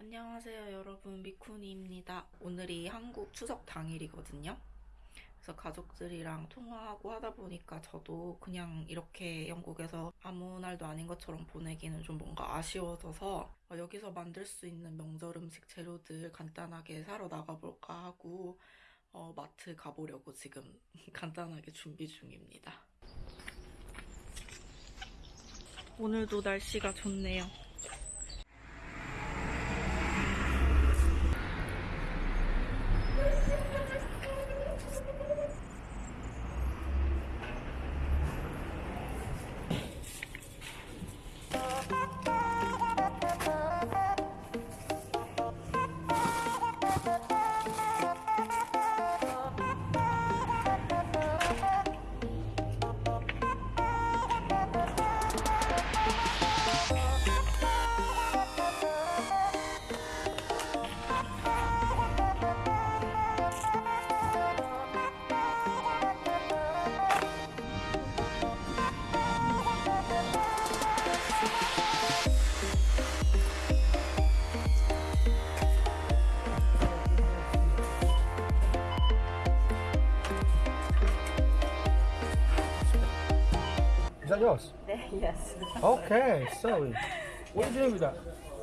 안녕하세요 여러분 미쿠니입니다. 오늘이 한국 추석 당일이거든요. 그래서 가족들이랑 통화하고 하다 보니까 저도 그냥 이렇게 영국에서 아무 날도 아닌 것처럼 보내기는 좀 뭔가 아쉬워져서 어, 여기서 만들 수 있는 명절 음식 재료들 간단하게 사러 나가볼까 하고 어, 마트 가보려고 지금 간단하게 준비 중입니다. 오늘도 날씨가 좋네요. Is that yours? yes. Okay, so what are you doing with that?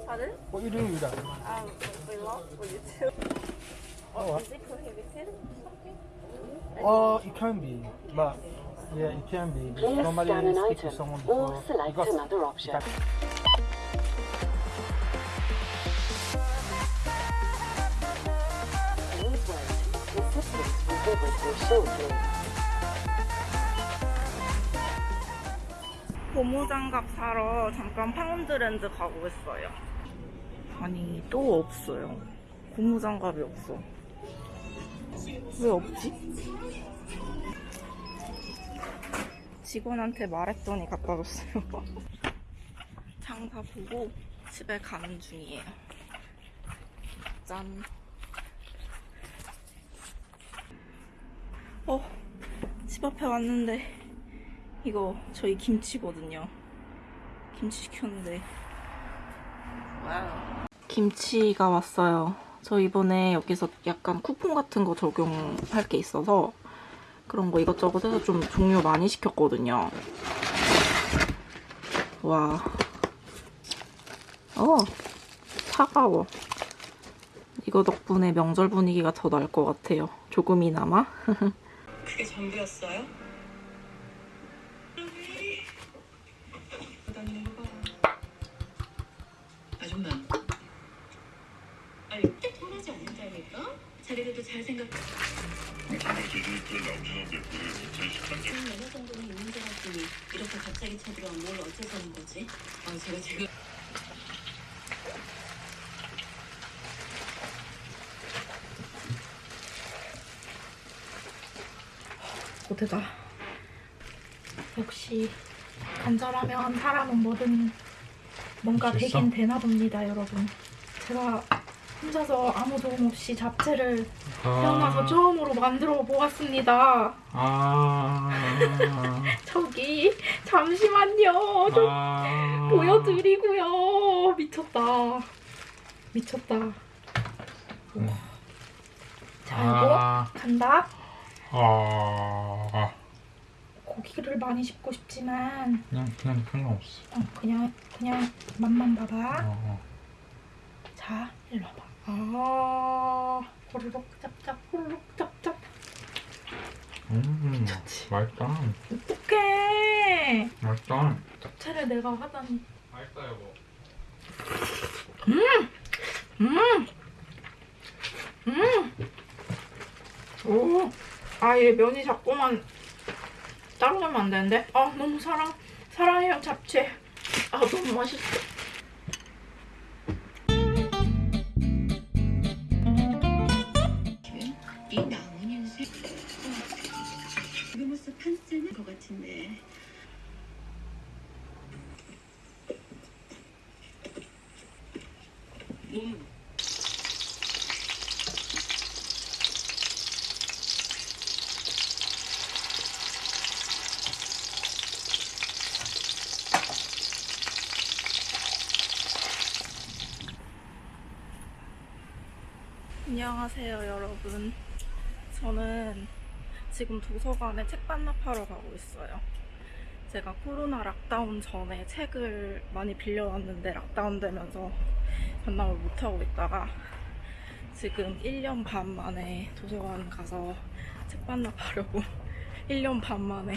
Pardon? What are you doing with that? Um, we love for you too. Oh, Is it prohibited? oh, it can be, but yeah, it can be. Please Normally, scan an you speak to item someone or before. select because- another option. Please wait. Assistance will be with 고무장갑 사러 잠깐 파운드랜드 가고 있어요. 아니 또 없어요. 고무장갑이 없어. 왜 없지? 직원한테 말했더니 갖다 줬어요. 장사 보고 집에 가는 중이에요. 짠. 어, 집 앞에 왔는데 이거 저희 김치거든요. 김치 시켰는데 와우. 김치가 왔어요. 저 이번에 여기서 약간 쿠폰 같은 거 적용할 게 있어서 그런 거 이것저것 해서 좀 종류 많이 시켰거든요. 와. 어, 차가워. 이거 덕분에 명절 분위기가 더 날 것 같아요. 조금이나마. 그게 전부였어요? 잘 생각. 한 연애 정도는 있는 줄 알았더니 이렇게 갑자기 쳐들어오면 뭘 어째서는 거지? 아, 제가 지금 고드다. 역시 간절하면 사람은 뭐든 뭔가? 되긴 되나 봅니다, 여러분. 제가 혼자서 아무 도움 없이 잡채를 태어나서 처음으로 만들어 보았습니다. 아, 저기 잠시만요. 좀 아, 보여드리고요. 미쳤다. 미쳤다. 우와. 자, 이거 아, 간다. 아, 고기를 많이 씹고 싶지만 그냥 그냥 상관없어. 어, 그냥 그냥 맛만 봐봐. 어, 어. 자, 일로 와봐. 아, 호로록 짭짭, 호로록 짭짭. 음, 맛있다. 어떡해. 맛있다. 잡채를 내가 하다니. 맛있다 여보. 오, 아, 얘 면이 자꾸만 따로 넣으면 안 되는데? 아, 너무 사랑, 사랑해요, 잡채. 아, 너무 맛있어. 몸 안녕하세요, 여러분. 저는 지금 도서관에 책 반납하러 가고 있어요. 제가 코로나 락다운 전에 책을 많이 빌려왔는데 락다운 되면서 반납을 못하고 있다가 지금 1년 반 만에 도서관 가서 책 반납하려고 1년 반 만에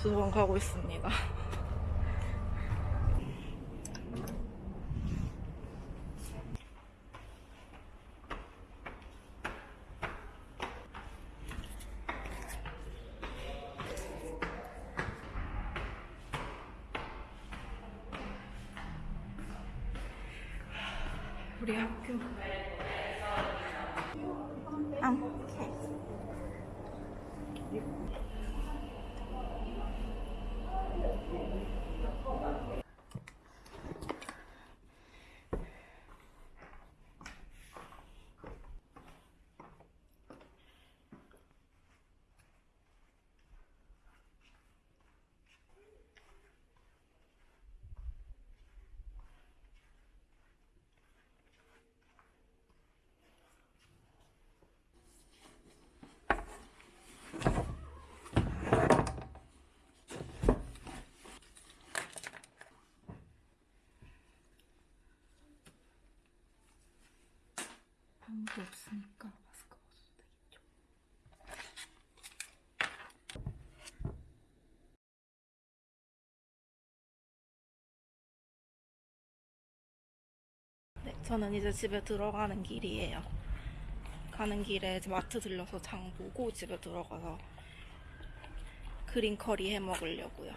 도서관 가고 있습니다. 우리 아무도 없으니까 마스크 벗어도 되겠죠. 네, 저는 이제 집에 들어가는 길이에요. 가는 길에 마트 들려서 장 보고 집에 들어가서 그린 커리 해 먹으려고요.